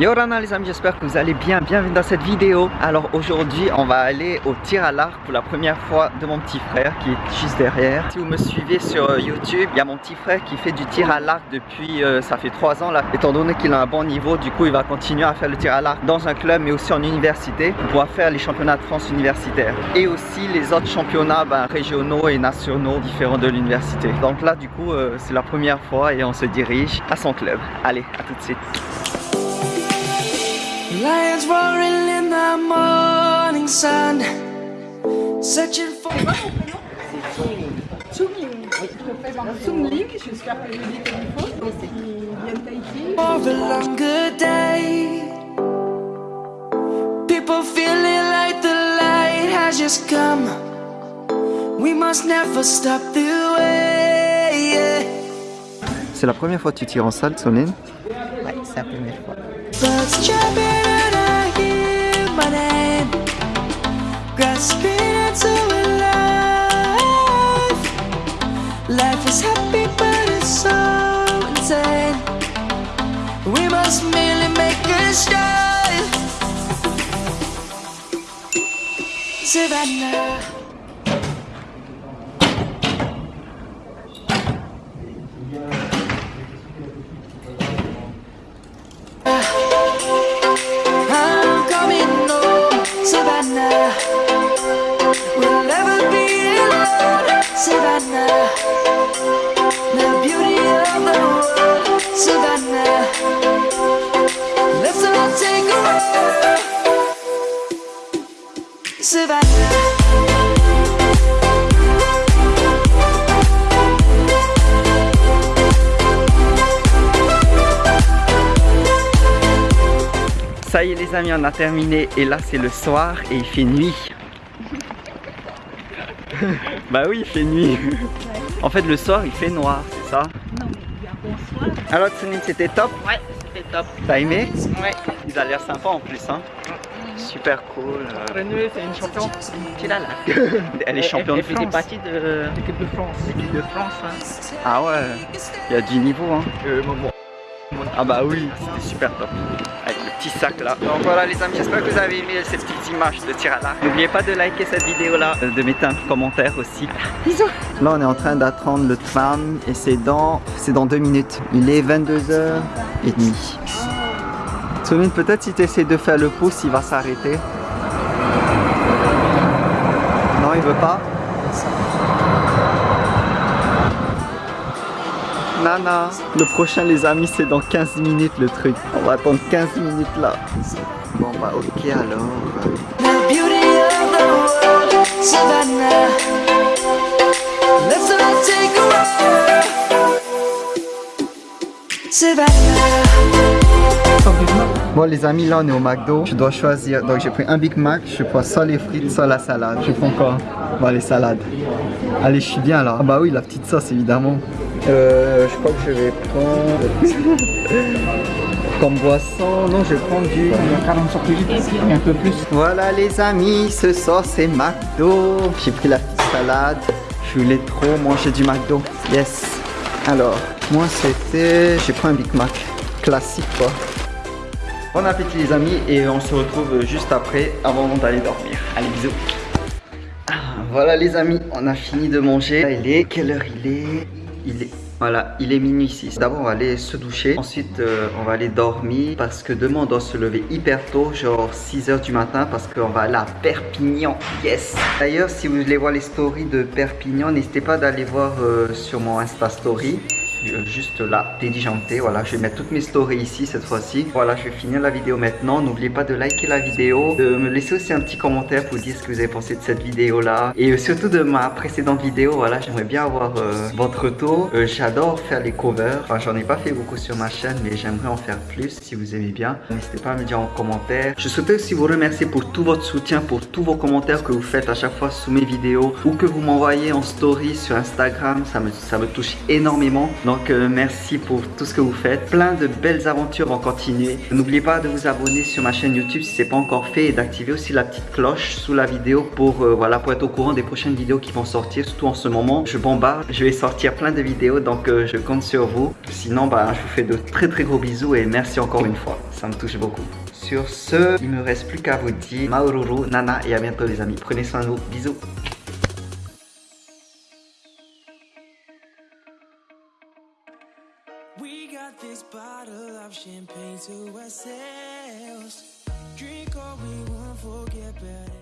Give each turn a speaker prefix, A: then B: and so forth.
A: Yo Rana les amis, j'espère que vous allez bien, bienvenue dans cette vidéo. Alors aujourd'hui on va aller au tir à l'arc pour la première fois de mon petit frère qui est juste derrière. Si vous me suivez sur euh, YouTube, il y a mon petit frère qui fait du tir à l'arc depuis, euh, ça fait 3 ans là. Étant donné qu'il a un bon niveau, du coup il va continuer à faire le tir à l'arc dans un club mais aussi en université Pour pouvoir faire les championnats de France universitaires. Et aussi les autres championnats ben, régionaux et nationaux différents de l'université. Donc là du coup euh, c'est la première fois et on se dirige à son club. Allez, à tout de suite Lions roaring in the morning sun Searching for...
B: Tsuming. Je présente Tsumling, j'espère que je dis comme il faut. Il vient de Tahiti.
A: For a longer day People feeling like the light has just come We must never stop the way C'est la première fois que tu tires en salle, Soline
B: Ouais, c'est la première fois.
A: Birds chirping Grasping into life. Life is happy but it's so insane. We must merely make a start. Savannah Ça y est les amis, on a terminé et là c'est le soir et il fait nuit. bah oui, il fait nuit. En fait le soir il fait noir, c'est ça
B: Non, mais il y a bonsoir.
A: Alors Tsunin c'était top
B: Ouais, c'était top.
A: T'as aimé
B: Ouais.
A: Il a l'air sympa en plus hein. Super cool. euh.
B: Renoué, c'est une championne. Tu l'as là.
A: Elle est championne de
B: Elle fait
A: France.
B: partie de l'équipe de France. L'équipe de France, hein.
A: Ah ouais, il y a du niveau hein.
B: Euh, bon, bon.
A: Ah bah oui, c'était super top. Avec le petit sac là. Donc voilà les amis, j'espère que vous avez aimé ces petites images de tir à l'arc. N'oubliez pas de liker cette vidéo là, de mettre un commentaire aussi. Bisous Là on est en train d'attendre le tram et c'est dans c'est dans deux minutes. Il est 22h30. Soline, peut-être si tu essaies de faire le pouce, il va s'arrêter. Non, il veut pas Nana, le prochain les amis c'est dans 15 minutes le truc. On va attendre 15 minutes là. Bon bah ok alors. Bon les amis là on est au McDo. Je dois choisir. Donc j'ai pris un Big Mac. Je prends soit les frites, soit la salade. Je prends quoi? Bon les salades. Allez je suis bien là. Ah bah oui la petite sauce évidemment. Euh, je crois que je vais prendre comme boisson. Non, je vais prendre du.
B: 40 centilitres et un peu plus.
A: Voilà les amis, ce soir c'est McDo. J'ai pris la petite salade. Je voulais trop manger du McDo. Yes. Alors, moi c'était. J'ai pris un Big Mac. Classique quoi. Bon appétit les amis et on se retrouve juste après avant d'aller dormir. Allez bisous. Ah, Voilà les amis, on a fini de manger. Là, il est. Quelle heure il est? Il est. Voilà, il est minuit ici. D'abord, on va aller se doucher. Ensuite, euh, on va aller dormir parce que demain, on doit se lever hyper tôt, genre 6h du matin parce qu'on va aller à Perpignan. Yes D'ailleurs, si vous voulez voir les stories de Perpignan, n'hésitez pas d'aller voir euh, sur mon Insta Story. Euh, juste là, dédijanté, voilà, je vais mettre toutes mes stories ici cette fois-ci. Voilà, je vais finir la vidéo maintenant. N'oubliez pas de liker la vidéo, de me laisser aussi un petit commentaire pour dire ce que vous avez pensé de cette vidéo là. Et euh, surtout de ma précédente vidéo, voilà, j'aimerais bien avoir euh, votre retour. J'adore faire les covers, enfin j'en ai pas fait beaucoup sur ma chaîne, mais j'aimerais en faire plus si vous aimez bien. N'hésitez pas à me dire en commentaire. Je souhaitais aussi vous remercier pour tout votre soutien, pour tous vos commentaires que vous faites à chaque fois sous mes vidéos ou que vous m'envoyez en story sur Instagram, ça me, ça me touche énormément. Donc euh, merci pour tout ce que vous faites. Plein de belles aventures vont continuer. N'oubliez pas de vous abonner sur ma chaîne YouTube si ce n'est pas encore fait et d'activer aussi la petite cloche sous la vidéo pour, euh, voilà, être au courant des prochaines vidéos qui vont sortir. Surtout en ce moment, je bombarde. Je vais sortir plein de vidéos donc euh, je compte sur vous. Sinon, bah, je vous fais de très très gros bisous et merci encore une fois. Ça me touche beaucoup. Sur ce, il me reste plus qu'à vous dire Maururu, Nana et à bientôt les amis. Prenez soin de vous. Bisous.
C: We got this bottle of champagne to ourselves. Drink all we want, forget better.